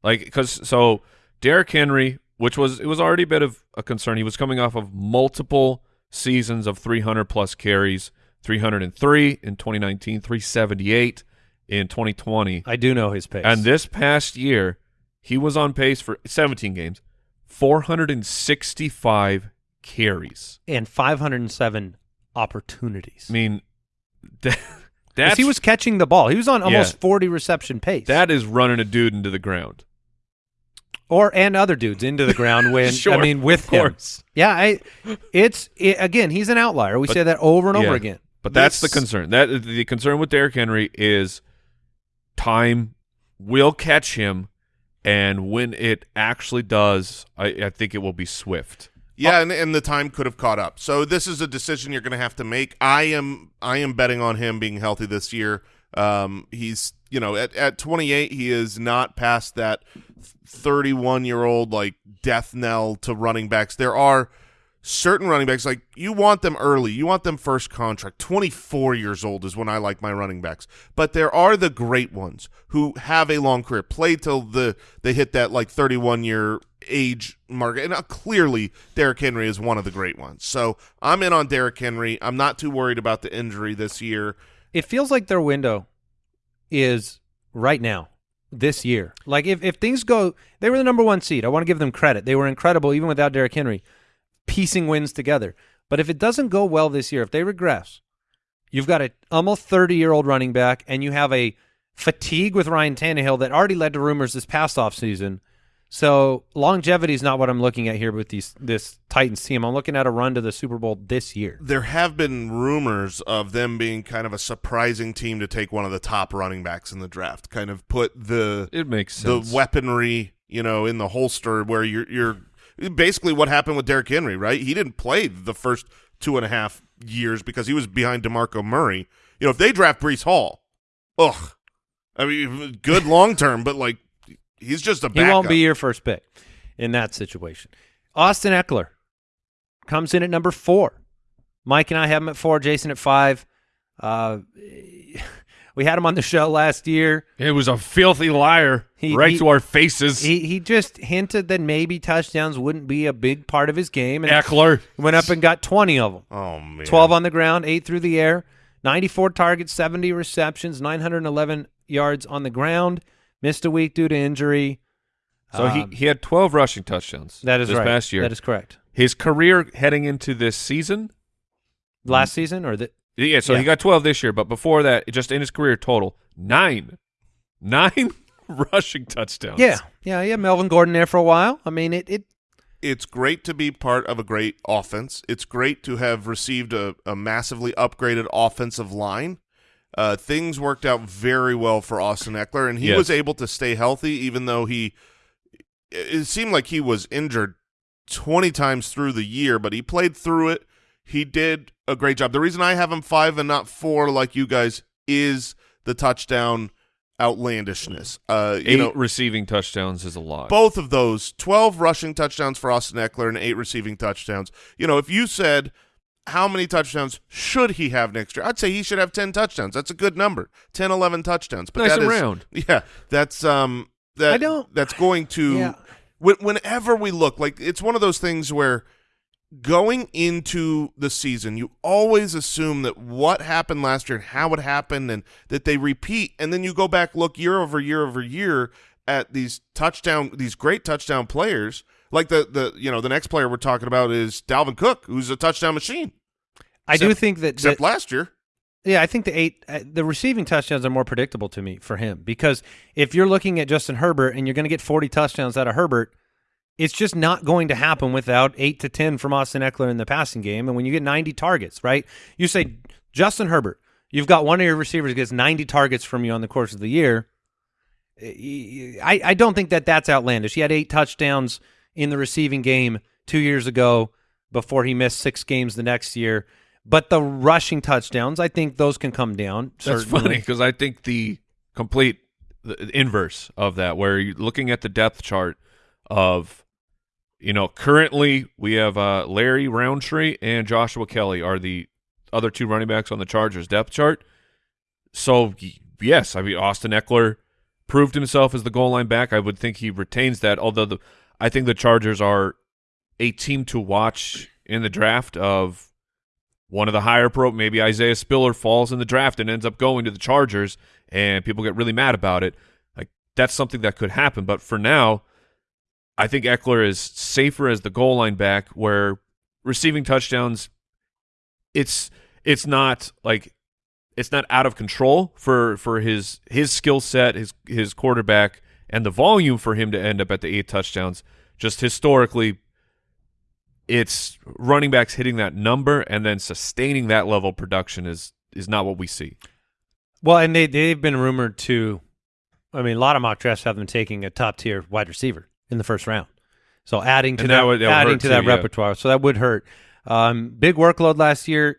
Like, because so Derrick Henry, which was it was already a bit of a concern. He was coming off of multiple seasons of 300 plus carries, 303 in 2019, 378 in 2020, I do know his pace. and this past year he was on pace for 17 games, 465 carries. and 507 opportunities. I mean, that, that's he was catching the ball. He was on almost Yeah. 40 reception pace. that is running a dude into the ground. or and other dudes into the ground when Sure, I mean with of him. course. Yeah, I it's it, again, he's an outlier. We But- say that over and over again. But that's the concern. That the concern with Derrick Henry is time will catch him, and when it actually does, I, I think it will be swift. Yeah, and, and the time could have caught up. So this is a decision you're going to have to make. I am I am betting on him being healthy this year. Um, he's you know at at 28 he is not past that 31 year old like death knell to running backs. There are certain running backs like you want them early. You want them first contract. 24 years old is when I like my running backs. But there are the great ones who have a long career, play till the they hit that like 31 year age mark. And uh, clearly Derrick Henry is one of the great ones. So I'm in on Derrick Henry. I'm not too worried about the injury this year. It feels like their window is right now, this year. Like if, if things go, they were the number one seed. I want to give them credit. They were incredible even without Derrick Henry, piecing wins together. But if it doesn't go well this year, if they regress, you've got a almost 30 year old running back and you have a fatigue with Ryan Tannehill that already led to rumors this past offseason. So longevity is not what I'm looking at here with these this Titans team. I'm looking at a run to the Super Bowl this year. There have been rumors of them being kind of a surprising team to take one of the top running backs in the draft. Kind of put the It makes sense. the weaponry, you know, in the holster where you're you're basically what happened with Derrick Henry, right? He didn't play the first two and a half years because he was behind DeMarco Murray. You know, if they draft Breece Hall, ugh. I mean, good long term, but like he's just a He backup. won't be your first pick in that situation. Austin Ekeler comes in at number four. Mike and I have him at four. Jason at five. Uh, we had him on the show last year. It was a filthy liar He- right he- to our faces. He he just hinted that maybe touchdowns wouldn't be a big part of his game, and Ekeler. went up and got twenty of them. Oh man, 12 on the ground, 8 through the air, 94 targets, 70 receptions, 911 yards on the ground. Missed a week due to injury. So Um, he, he had 12 rushing touchdowns that is this right. past year. That is correct. His career heading into this season, Last season or the yeah, so Yeah. he got 12 this year, but before that, just in his career total, nine. Nine rushing touchdowns. Yeah. Yeah, yeah, Melvin Gordon there for a while. I mean, it it it's great to be part of a great offense. It's great to have received a, a massively upgraded offensive line. Uh, things worked out very well for Austin Ekeler, and he Yes. was able to stay healthy, even though he. It seemed like he was injured twenty times through the year, but he played through it. He did a great job. The reason I have him five and not four, like you guys, is the touchdown outlandishness. Uh, you Eight know, receiving touchdowns is a lot. both of those 12 rushing touchdowns for Austin Ekeler and eight receiving touchdowns. You know, if you said how many touchdowns should he have next year, I'd say he should have 10 touchdowns. That's a good number. 10, 11 touchdowns. But Nice that and is- round. Yeah, that's um that I don't- that's going to Yeah. whenever we look like it's one of those things where going into the season, you always assume that what happened last year and how it happened and that they repeat. And then you go back, look year over year over year at these touchdown, these great touchdown players. Like the, the you know, the next player we're talking about is Dalvin Cook, who's a touchdown machine. I do think that, Except that last year. Yeah, I think the eight, uh, the receiving touchdowns are more predictable to me for him because if you're looking at Justin Herbert and you're going to get 40 touchdowns out of Herbert, it's just not going to happen without eight to 10 from Austin Ekeler in the passing game. And when you get 90 targets, right? You say Justin Herbert, you've got one of your receivers gets 90 targets from you on the course of the year. Eh, I, I don't think that that's outlandish. He had eight touchdowns in the receiving game two years ago before he missed six games the next year. But the rushing touchdowns, I think those can come down. That's funny because I think the complete the inverse of that, where you're looking at the depth chart of, you know, currently we have uh, Larry Rountree and Joshua Kelly are the other two running backs on the Chargers depth chart. So yes, I mean Austin Ekeler proved himself as the goal line back. I would think he retains that. Although the I think the Chargers are a team to watch in the draft of one of the higher pro maybe Isaiah Spiller falls in the draft and ends up going to the Chargers and people get really mad about it. Like that's something that could happen. But for now, I think Ekeler is safer as the goal line back where receiving touchdowns it's it's not like it's not out of control for for his his skill set, his his quarterback and the volume for him to end up at the eight touchdowns. Just historically it's running backs hitting that number and then sustaining that level of production is is not what we see. Well, and they they've been rumored to I mean, a lot of mock drafts have them taking a top tier wide receiver in the first round. So adding to And that, that would- adding to that too, yeah. repertoire, so that would hurt. Um, big workload last year.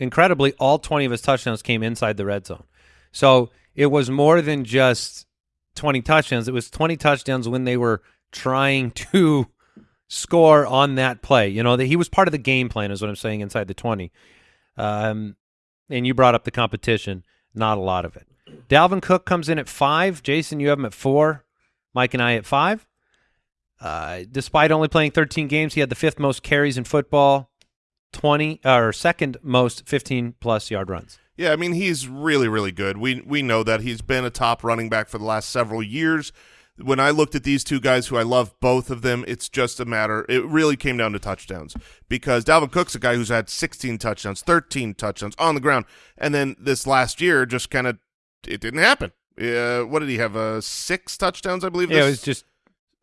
Incredibly, all twenty of his touchdowns came inside the red zone. So it was more than just twenty touchdowns. It was twenty touchdowns when they were trying to score on that play. You know that he was part of the game plan, is what I'm saying. Inside the twenty, um, and you brought up the competition. Not a lot of it. Dalvin Cook comes in at five. Jason, you have him at four. Mike and I at five. Uh, despite only playing 13 games, he had the fifth most carries in football, 20 or second most 15 plus yard runs. Yeah, I mean he's really really good. We we know that he's been a top running back for the last several years. When I looked at these two guys, who I love both of them, it's just a matter. It really came down to touchdowns because Dalvin Cook's a guy who's had 16 touchdowns, 13 touchdowns on the ground, and then this last year just kind of it didn't happen. Uh, what did he have? Uh, six touchdowns, I believe. Yeah, it was just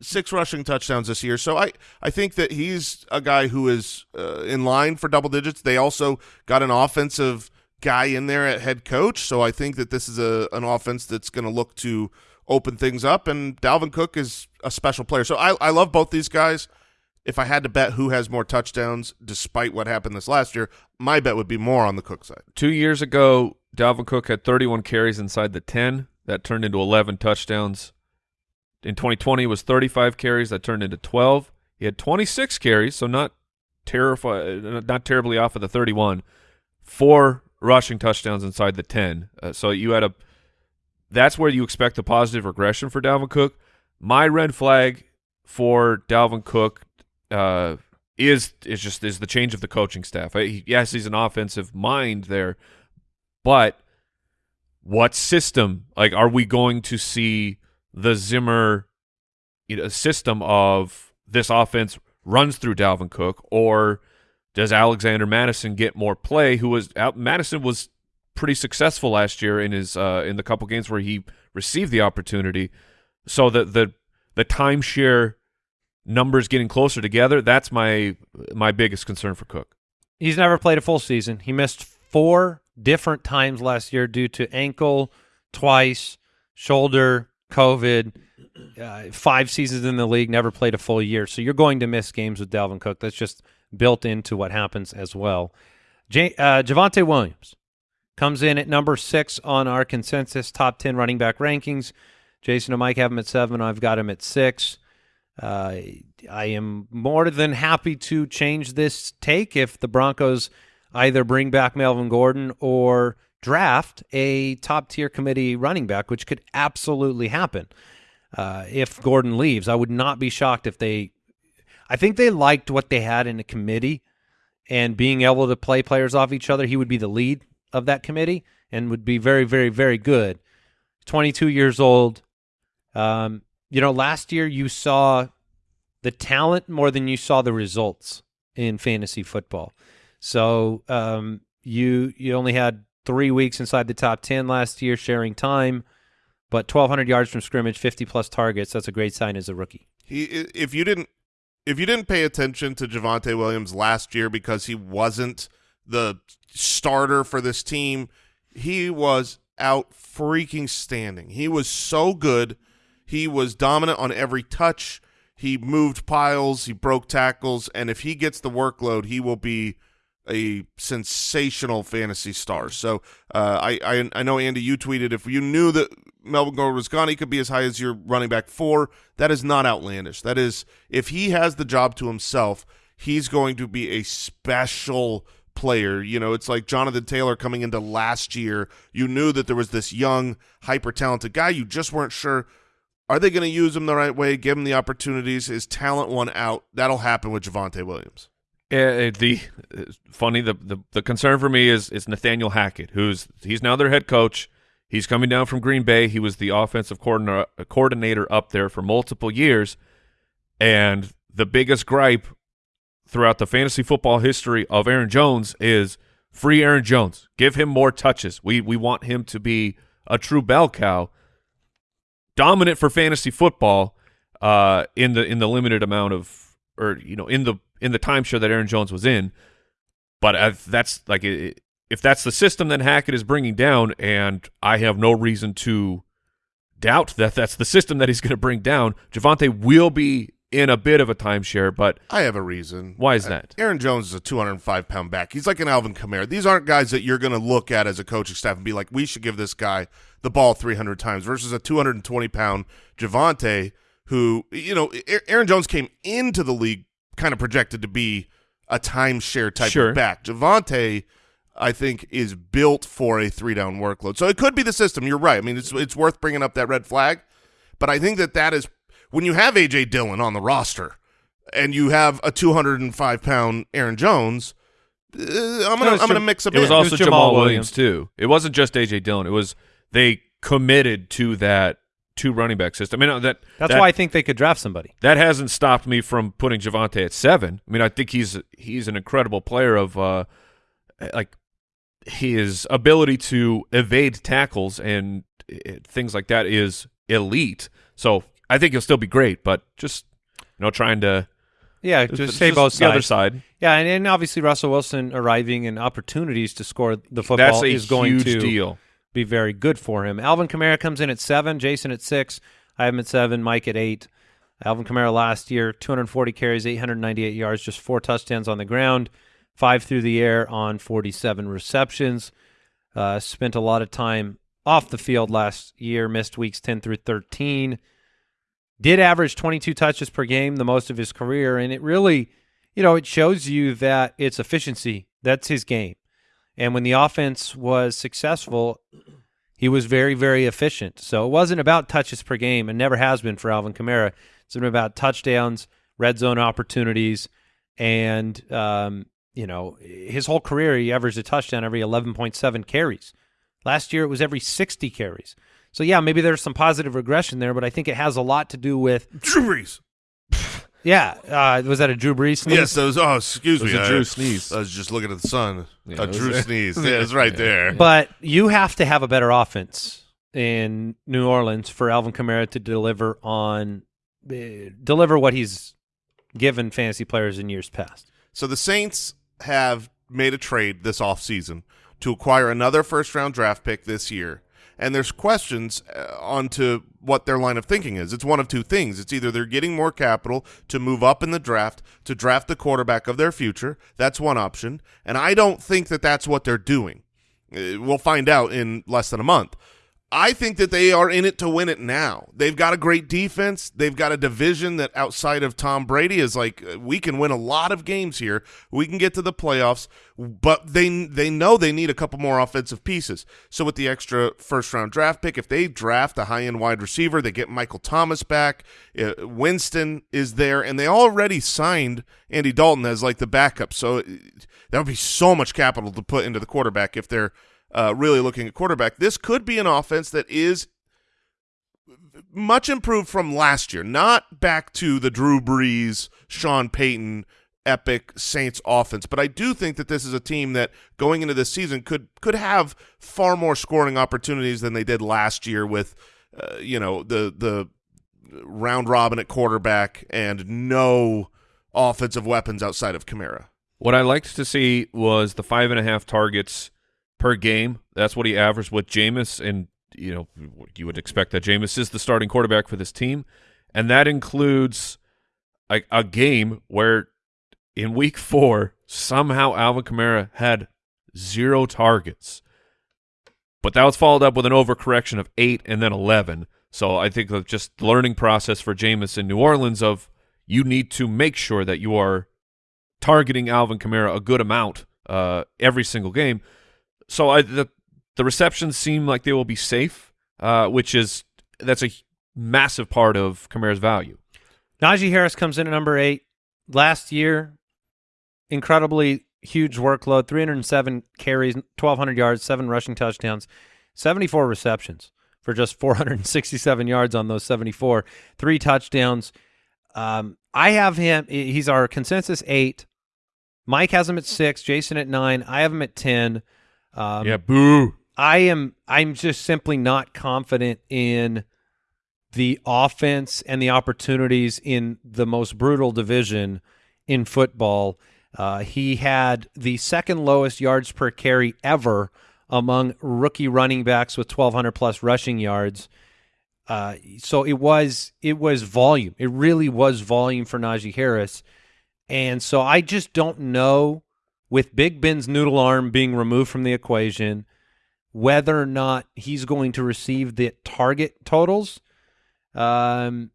six rushing touchdowns this year. So I, I think that he's a guy who is uh, in line for double digits. They also got an offensive guy in there at head coach. So I think that this is a an offense that's going to look to open things up. And Dalvin Cook is a special player. So I, I love both these guys. If I had to bet who has more touchdowns, despite what happened this last year, my bet would be more on the Cook side. Two years ago, Dalvin Cook had 31 carries inside the 10. That turned into 11 touchdowns. In 2020, was 35 carries. That turned into 12. He had 26 carries, so not terrifi- not terribly off of the 31. Four rushing touchdowns inside the 10. Uh, so you had a that's where you expect a positive regression for Dalvin Cook. My red flag for Dalvin Cook uh, is is just is the change of the coaching staff. Yes, he's an offensive mind there, but what system? Like, are we going to see the Zimmer you know, system of this offense runs through Dalvin Cook, or does Alexander Mattison get more play? Who was Al- Mattison was pretty successful last year in his uh, in the couple games where he received the opportunity. So the the the timeshare numbers getting closer together. That's my my biggest concern for Cook. he's never played a full season. He missed four different times last year due to ankle, twice, shoulder, COVID. Uh, five seasons in the league, never played a full year. So you're going to miss games with Dalvin Cook. That's just built into what happens as well. J- uh, Javonte Williams comes in at number six on our consensus top 10 running back rankings. Jason and Mike have him at seven. I've got him at six. Uh, I am more than happy to change this take if the Broncos either bring back Melvin Gordon or draft a top tier committee running back, which could absolutely happen uh, if Gordon leaves. I would not be shocked if they. I think they liked what they had in the committee and being able to play players off each other. He would be the lead of that committee and would be very, very, very good. 22 years old. Um, you know, last year you saw the talent more than you saw the results in fantasy football. So um, you you only had three weeks inside the top 10 last year sharing time, but 1,200 yards from scrimmage, 50 plus targets. That's a great sign as a rookie. He, if you didn't, if you didn't pay attention to Javonte Williams last year because he wasn't the starter for this team, he was out freaking standing. He was so good. He was dominant on every touch. He moved piles. He broke tackles, and if he gets the workload, he will be a sensational fantasy star. So uh, I, I I know Andy, you tweeted if you knew that Melvin Gordon was gone, he could be as high as your running back four. That is not outlandish. That is if he has the job to himself, he's going to be a special player. You know, it's like Jonathan Taylor coming into last year. You knew that there was this young, hyper talented guy. You just weren't sure. Are they going to use him the right way? Give him the opportunities. His talent won out. That'll happen with Javonte Williams. Uh, the uh, funny the, the the concern for me is is Nathaniel Hackett, who's he's now their head coach. He's coming down from Green Bay. He was the offensive coordinator coordinator up there for multiple years, and the biggest gripe throughout the fantasy football history of Aaron Jones is free Aaron Jones. Give him more touches. We we want him to be a true bell cow, dominant for fantasy football uh, in the in the limited amount of or you know in the in the timeshare that Aaron Jones was in. But if that's like if that's the system that Hackett is bringing down, and I have no reason to doubt that that's the system that he's going to bring down. Javonte will be in a bit of a timeshare, but I have a reason. Why is Uh, that? Aaron Jones is a 205 pound back. He's like an Alvin Kamara. These aren't guys that you're going to look at as a coaching staff and be like, we should give this guy the ball 300 times versus a 220 pound Javonte who, you know, Aaron Jones came into the league kind of projected to be a timeshare type Sure. of back. Javonte, I think, is built for a three down workload. So it could be the system. You're right. I mean, it's it's worth bringing up that red flag, but I think that that is when you have AJ Dillon on the roster and you have a 205 pound Aaron Jones. Uh, I'm gonna was I'm gonna mix a it bit. was also Jamaal Jamaal, Williams. Williams too. It wasn't just AJ Dillon. It was they committed to that two running back system. I mean that That's that, why I think they could draft somebody. that hasn't stopped me from putting Javonte at seven. I mean, I think he's he's an incredible player of uh, like his ability to evade tackles and uh, things like that is elite. So I think he'll still be great, but just you know, trying to Yeah, just say both the other side. Yeah, and, and obviously Russell Wilson arriving and opportunities to score the football That's a is going huge to deal. Be very good for him. Alvin Kamara comes in at seven, Jason at six, I have at seven, Mike at eight. Alvin Kamara last year, 240 carries, 898 yards, just four touchdowns on the ground, five through the air on 47 receptions. Uh, spent a lot of time off the field last year, missed weeks 10 through 13. Did average 22 touches per game, the most of his career, and it really, you know, it shows you that it's efficiency. That's his game. And when the offense was successful, he was very, very efficient. So it wasn't about touches per game and never has been for Alvin Kamara. It's been about touchdowns, red zone opportunities, and, um, you know, his whole career, he averaged a touchdown every 11.7 carries. Last year, it was every 60 carries. So, yeah, maybe there's some positive regression there, but I think it has a lot to do with, Drew Brees. Yeah, uh, was that a Drew Brees sneeze? Yes, those. Oh, excuse It was me. a I- Drew sneeze. I was just looking at the sun. Yeah, a Drew a- sneeze. Yeah, it's right there. But you have to have a better offense in New Orleans for Alvin Kamara to deliver on uh, deliver what he's given fantasy players in years past. So the Saints have made a trade this offseason to acquire another first round draft pick this year. And there's questions uh, onto what their line of thinking is. It's one of two things. It's either they're getting more capital to move up in the draft to draft the quarterback of their future. That's one option. And I don't think that that's what they're doing. Uh, We'll find out in less than a month. I think that they are in it to win it now. They've got a great defense. They've got a division that outside of Tom Brady is like uh, we can win a lot of games here. We can get to the playoffs, but they they know they need a couple more offensive pieces. So with the extra first round draft pick, if they draft a high end wide receiver, they get Michael Thomas back. Uh, Winston is there, and they already signed Andy Dalton as like the backup. So uh, that would be so much capital to put into the quarterback if they're uh, really looking at quarterback. This could be an offense that is much improved from last year, not back to the Drew Brees, Sean Payton epic Saints offense, but I do think that this is a team that going into this season could could have far more scoring opportunities than they did last year with uh, you know the the round robin at quarterback and no offensive weapons outside of Kamara. What I liked to see was the five and a half targets per game. That's what he averaged with Jameis, and you know you would expect that Jameis is the starting quarterback for this team, and that includes a, a game where in Week Four somehow Alvin Kamara had zero targets, but that was followed up with an overcorrection of eight and then eleven. So I think of just learning process for Jameis in New Orleans of you need to make sure that you are targeting Alvin Kamara a good amount uh, every single game. So I, the the receptions seem like they will be safe, uh, which is that's a massive part of Kamara's value. Najee Harris comes in at number eight. Last year, incredibly huge workload 307 carries, 1,200 yards, seven rushing touchdowns, 74 receptions for just 467 yards on those 74, three touchdowns. Um, I have him, he's our consensus eight. Mike has him at six, Jason at nine. I have him at 10. Um, yeah, boo. I am I'm just simply not confident in the offense and the opportunities in the most brutal division in football. Uh, he had the second lowest yards per carry ever among rookie running backs with 1,200 plus rushing yards. Uh, so it was it was volume. It really was volume for Najee Harris, and so I just don't know with Big Ben's noodle arm being removed from the equation whether or not he's going to receive the target totals. Um,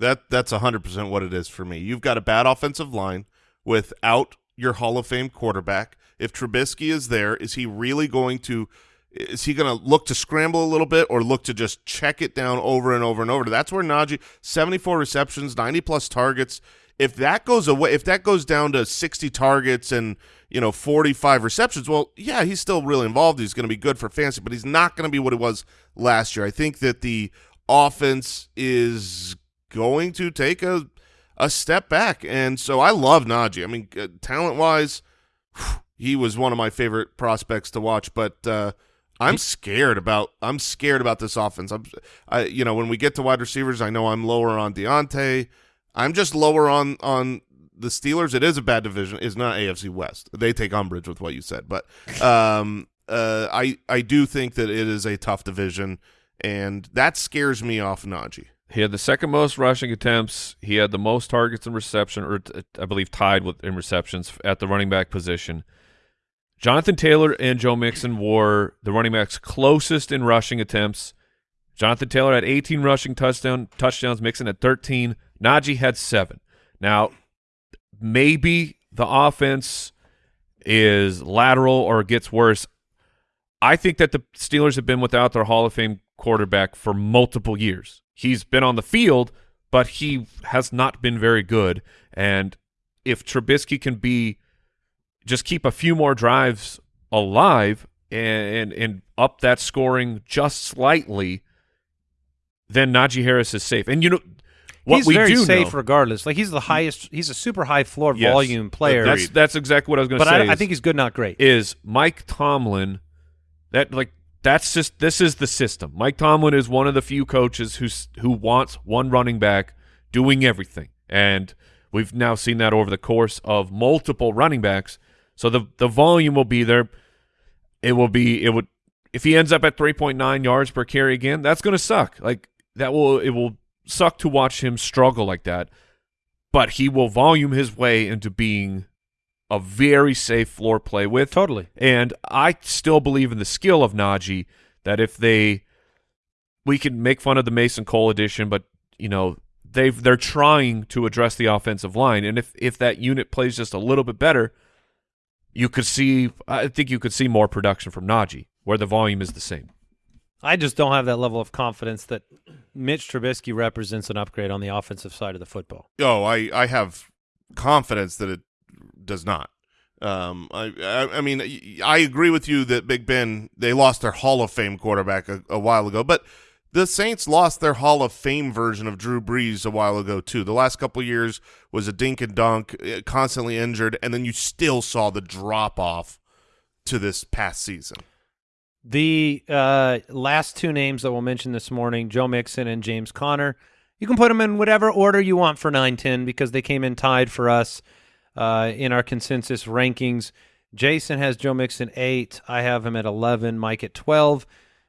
That that's hundred percent what it is for me. You've got a bad offensive line without your Hall of Fame quarterback. If Trubisky is there, is he really going to? Is he going to look to scramble a little bit or look to just check it down over and over and over? That's where Najee seventy four receptions, ninety plus targets. If that goes away, if that goes down to sixty targets and you know forty five receptions, well, yeah, he's still really involved. He's going to be good for fantasy, but he's not going to be what it was last year. I think that the offense is going to take a a step back, and so I love Najee. I mean, uh, talent wise, he was one of my favorite prospects to watch, but uh, I'm scared about I'm scared about this offense. I'm, I, you know, when we get to wide receivers, I know I'm lower on Diontae. I'm just lower on on the Steelers. It is a bad division. It's not AFC West. They take umbrage with what you said, but um, uh, I I do think that it is a tough division, and that scares me off Najee. He had the second most rushing attempts. He had the most targets in reception, or I believe tied with in receptions at the running back position. Jonathan Taylor and Joe Mixon were the running backs closest in rushing attempts. Jonathan Taylor had 18 rushing touchdown touchdowns. Mixon had 13. Najee had seven. Now, maybe the offense is lateral or gets worse. I think that the Steelers have been without their Hall of Fame quarterback for multiple years. He's been on the field, but he has not been very good. And if Trubisky can be just keep a few more drives alive and and, and up that scoring just slightly, then Najee Harris is safe. And you know what he's we very do safe know, regardless. Like he's the highest. He's a super high floor Yes. volume player. That's that's exactly what I was going to but say. I, I think he's good, not great. is Mike Tomlin that like that's just this is the system. Mike Tomlin is one of the few coaches who's who wants one running back doing everything. And we've now seen that over the course of multiple running backs. So the the volume will be there. It will be it would if he ends up at 3.9 yards per carry again, that's going to suck. Like that will it will suck to watch him struggle like that. But he will volume his way into being a very safe floor play with. Totally. And I still believe in the skill of Najee that if they we can make fun of the Mason Cole edition, but you know, they've they're trying to address the offensive line. And if if that unit plays just a little bit better, you could see I think you could see more production from Najee, where the volume is the same. I just don't have that level of confidence that Mitch Trubisky represents an upgrade on the offensive side of the football. Oh, I I have confidence that it does not. Um, I, I I mean I agree with you that Big Ben they lost their Hall of Fame quarterback a, a while ago, but the Saints lost their Hall of Fame version of Drew Brees a while ago too. The last couple years was a dink and dunk, eh, constantly injured, and then you still saw the drop off to this past season. The uh, last two names that we'll mention this morning, Joe Mixon and James Conner, you can put them in whatever order you want for 9-10 because they came in tied for us uh, in our consensus rankings. Jason has Joe Mixon 8. I have him at 11. Mike at 12.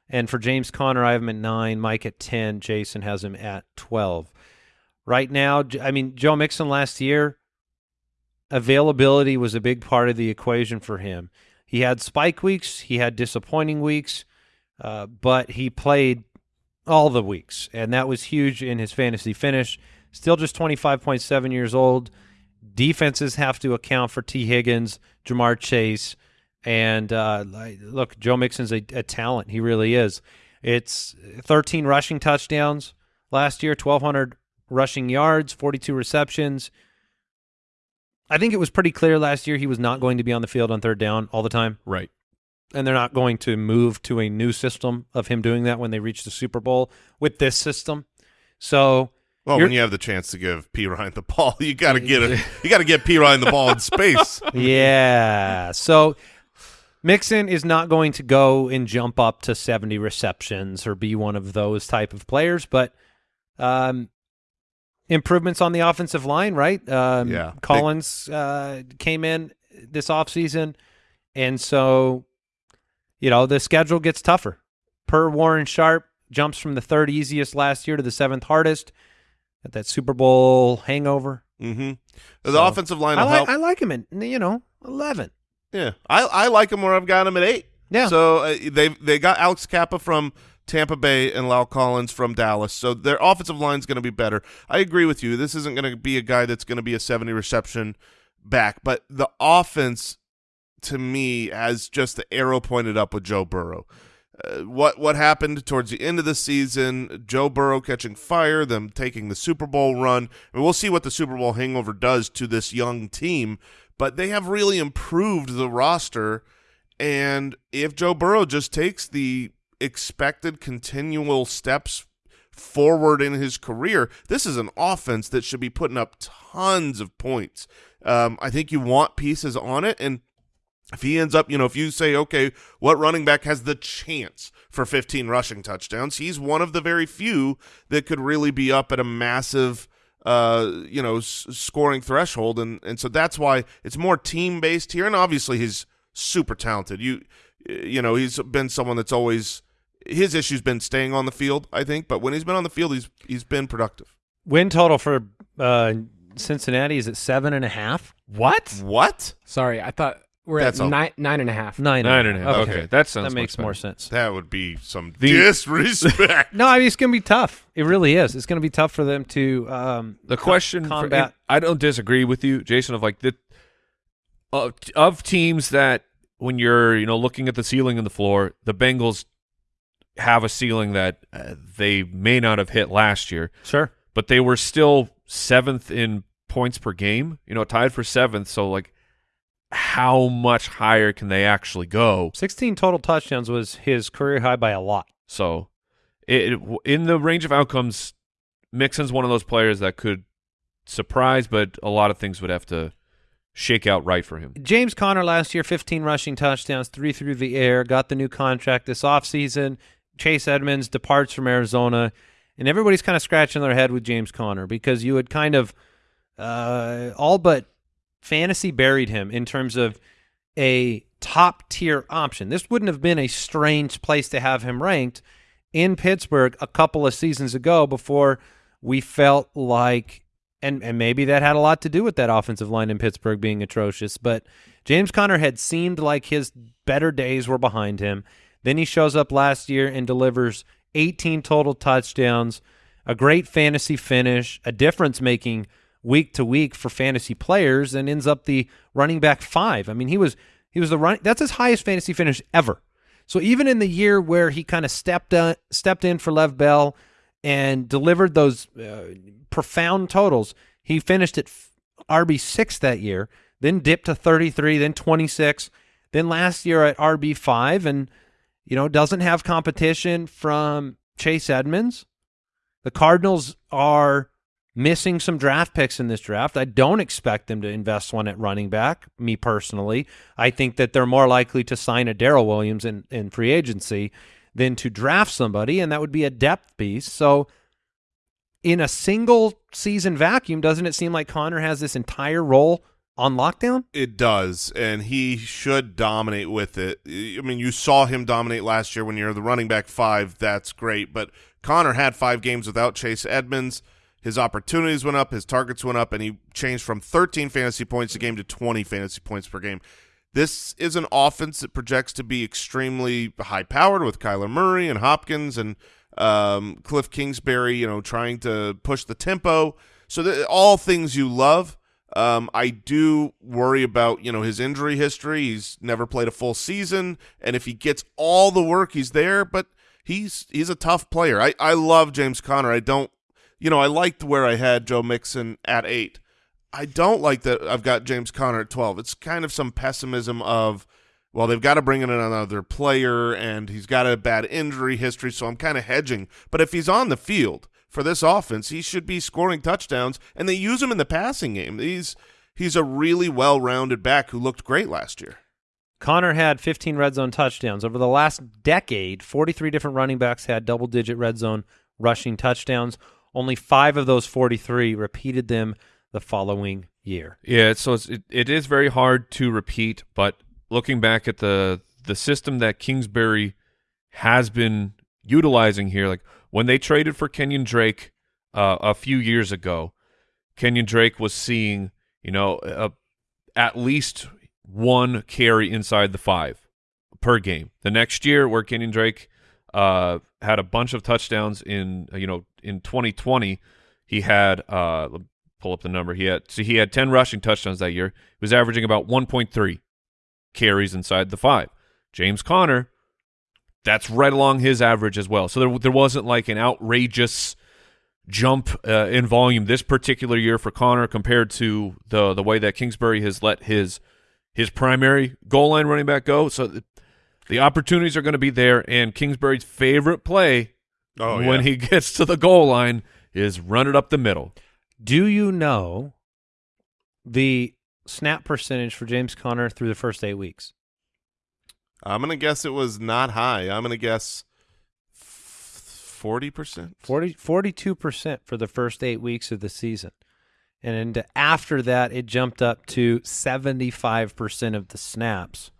And for James Conner, I have him at 9. Mike at 10. Jason has him at 12. Right now, I mean, Joe Mixon last year, availability was a big part of the equation for him. He had spike weeks, he had disappointing weeks, uh, but he played all the weeks, and that was huge in his fantasy finish. Still just 25.7 years old. Defenses have to account for Tee Higgins, Ja'Marr Chase, and uh, look, Joe Mixon's a, a talent. He really is. It's 13 rushing touchdowns last year, 1,200 rushing yards, 42 receptions. I think it was pretty clear last year he was not going to be on the field on third down all the time Right. and they're not going to move to a new system of him doing that when they reach the Super Bowl with this system. So Well, You're- when you have the chance to give P Ryan the ball, you got to get it. You got to get P Ryan the ball in space. yeah, so Mixon is not going to go and jump up to 70 receptions or be one of those type of players, but um, improvements on the offensive line, right? Um, Yeah. Collins uh, came in this offseason, and so you know the schedule gets tougher. Per Warren Sharp, jumps from the third easiest last year to the seventh hardest. at that Super Bowl hangover. Mm-hmm. The So, offensive line I help. I like him at you know eleven. Yeah, I I like him where I've got him at eight. Yeah. So uh, they they got Alex Cappa from Tampa Bay and La'el Collins from Dallas. So their offensive line is going to be better. I agree with you. This isn't going to be a guy that's going to be a seventy reception back, but the offense to me has just the arrow pointed up with Joe Burrow. Uh, what what happened towards the end of the season? Joe Burrow catching fire, them taking the Super Bowl run. I mean, we'll see what the Super Bowl hangover does to this young team, but they have really improved the roster. And if Joe Burrow just takes the expected continual steps forward in his career, this is an offense that should be putting up tons of points. Um, I think you want pieces on it, and if he ends up, you know, if you say, okay, what running back has the chance for 15 rushing touchdowns, he's one of the very few that could really be up at a massive, uh, you know, scoring threshold, and and so that's why it's more team based here, and obviously he's super talented. You, you know, he's been someone that's always his issue's been staying on the field, I think, but when he's been on the field, he's he's been productive. Win total for uh, Cincinnati is at seven and a half. What? What? Sorry, I thought we're That's at all. nine nine and a half. Nine, Nine and a half. Okay, that sounds that makes more sense. That would be some The- disrespect. No, I mean it's going to be tough. It really is. It's going to be tough for them to. Um, The question, for, combat. and I don't disagree with you, Jason. Of like the of, of teams that when you're you know looking at the ceiling and the floor, the Bengals have a ceiling that uh, they may not have hit last year, sure. but they were still seventh in points per game. You know, tied for seventh. So like, how much higher can they actually go? 16 total touchdowns was his career high by a lot. So, it, it- in the range of outcomes, Mixon's one of those players that could surprise, but a lot of things would have to shake out right for him. James Conner last year, 15 rushing touchdowns, three through the air, got the new contract this offseason. Chase Edmonds departs from Arizona, and everybody's kind of scratching their head with James Conner because you had kind of uh, all but fantasy buried him in terms of a top tier option. This wouldn't have been a strange place to have him ranked in Pittsburgh a couple of seasons ago before we felt like and and maybe that had a lot to do with that offensive line in Pittsburgh being atrocious, but James Conner had seemed like his better days were behind him. Then he shows up last year and delivers 18 total touchdowns, a great fantasy finish, a difference making week to week for fantasy players and ends up the running back 5. I mean, he was he was the run that's his highest fantasy finish ever. So even in the year where he kind of stepped uh, stepped in for Lev Bell and delivered those uh, profound totals, he finished at RB six that year, then dipped to thirty three, then twenty six, then last year at RB five, and you know doesn't have competition from Chase Edmonds. The Cardinals are missing some draft picks in this draft. I don't expect them to invest one at running back, me personally. I think that they're more likely to sign a Darrel Williams in, in free agency than to draft somebody, and that would be a depth piece. So in a single season vacuum, doesn't it seem like Conner has this entire role on lockdown? It does, and he should dominate with it. I mean, you saw him dominate last year when you're the running back five. That's great, but Conner had five games without Chase Edmonds. His opportunities went up, his targets went up, and he changed from 13 fantasy points a game to 20 fantasy points per game. This is an offense that projects to be extremely high powered with Kyler Murray and Hopkins and um, Cliff Kingsbury, you know, trying to push the tempo. So all things you love. Um, I do worry about you know his injury history. He's never played a full season, and if he gets all the work, he's there. But he's he's a tough player. I I love James Conner. I don't, you know, I liked where I had Joe Mixon at eight. I don't like that I've got James Conner at twelve. It's kind of some pessimism of, well, they've got to bring in another player, and he's got a bad injury history, so I'm kind of hedging. But if he's on the field for this offense, he should be scoring touchdowns, and they use him in the passing game. He's he's a really well-rounded back who looked great last year. Conner had 15 red zone touchdowns. Over the last decade, 43 different running backs had double digit red zone rushing touchdowns. Only five of those 43 repeated them the following year. Yeah, so it's, it, it is very hard to repeat, but looking back at the the system that Kingsbury has been utilizing here. Like when they traded for Kenyon Drake uh, a few years ago, Kenyon Drake was seeing, you know, uh, at least one carry inside the five per game. The next year, where Kenyon Drake uh, had a bunch of touchdowns in, you know, in 2020, he had uh, pull up the number. He had so he had 10 rushing touchdowns that year. He was averaging about 1.3 carries inside the five. James Conner, that's right along his average as well. So there there wasn't like an outrageous jump uh, in volume this particular year for Conner compared to the the way that Kingsbury has let his his primary goal line running back go. So the, the opportunities are going to be there, and Kingsbury's favorite play Oh, when yeah. he gets to the goal line is run it up the middle. Do you know the snap percentage for James Conner through the first eight weeks? I'm gonna guess it was not high. I'm gonna guess forty percent. 42 percent for the first eight weeks of the season, and then after that, it jumped up to seventy five percent of the snaps.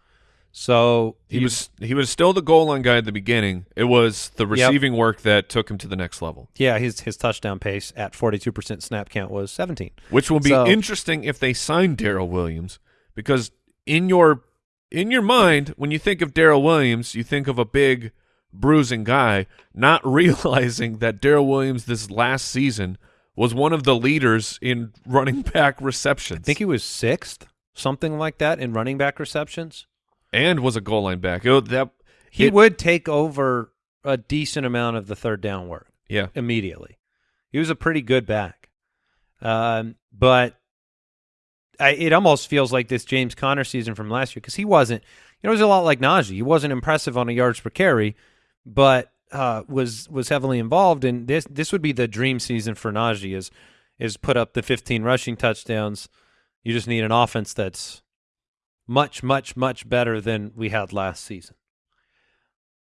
So He you- was he was still the goal line guy at the beginning. It was the receiving work that took him to the next level, yeah, his his touchdown pace at forty two percent snap count was seventeen. which will be So- interesting if they sign Darrel Williams because in your in your mind when you think of Darrel Williams, you think of a big bruising guy, not realizing that Darrel Williams this last season was one of the leaders in running back receptions. I think he was sixth, something like that, in running back receptions. and was a goal line back. It, that He it- would take over a decent amount of the third down work. yeah. immediately. He was a pretty good back, um, but I, it almost feels like this James Conner season from last year because he wasn't. You know, it was a lot like Najee. He wasn't impressive on a yards per carry, but uh, was was heavily involved. And this this would be the dream season for Najee is is put up the 15 rushing touchdowns. You just need an offense that's much much much better than we had last season.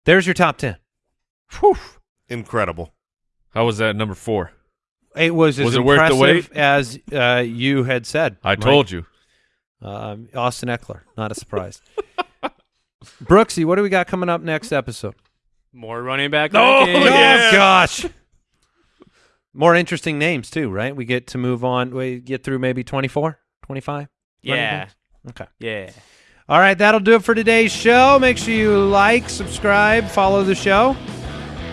There's your top 10. Whew. Incredible. How was that number four? It was as Was it worth the impressive wait? as uh, you had said. I Mike. told you. Um, Austin Ekeler, not a surprise. Brooksy, what do we got coming up next episode? More running back. No, rankings. yeah. Oh gosh. More interesting names too, right? We get to move on. We get through maybe 24, 25? Yeah. Okay. Yeah. All right, that'll do it for today's show. Make sure you like, subscribe, follow the show.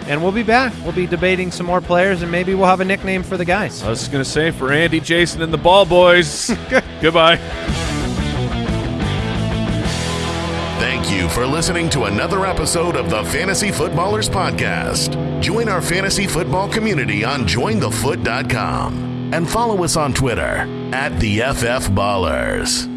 And we'll be back. We'll be debating some more players and maybe we'll have a nickname for the guys. I was just going to say for Andy, Jason, and the Ball Boys, goodbye. Thank you for listening to another episode of the Fantasy Footballers Podcast. Join our fantasy football community on jointhefoot.com and follow us on Twitter at the FF Ballers.